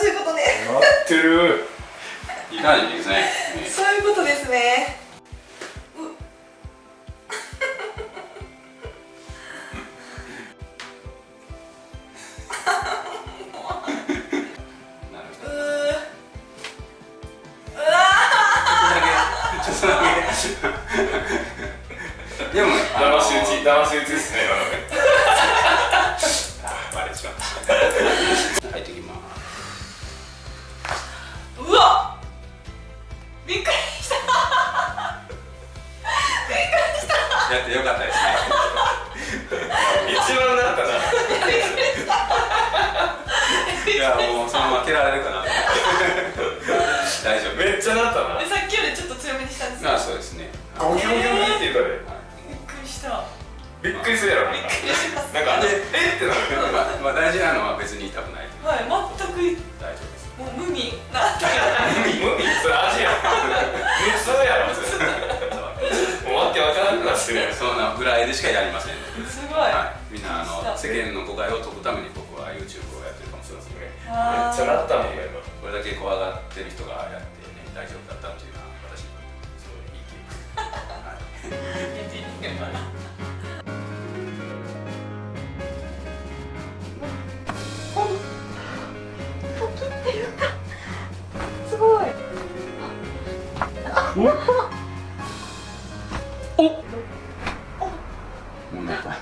そういうことね。なってる。いい感じですね。そういうことですね。でもあの騙し討ち騙し討ちですねうわびっくりした。びっくりした。やってよかったですね。一番なったな。びっくりしたいやもうそのまま蹴られるかな。大丈夫。めっちゃなったな。でさっきよりちょっと強めにしたんですよ。あそうですね。ゴキゴキゴキって言ったでびっくりした。びっくりするやろ。びっくりします。なんかえ？ってなる。まあ、まあ大事なのは別に痛くないはい全くわからなくなってるそんなぐらいでしかやりませんすごい、はい、みんなあの世間の誤解を解くために僕は YouTube をやってるかもしれませんねめっちゃなったもんね今。これだけ怖がってる人がやってね大丈夫だった っていうのは私にとってすごいいい経験、はいやってみてもらうすごい。もうか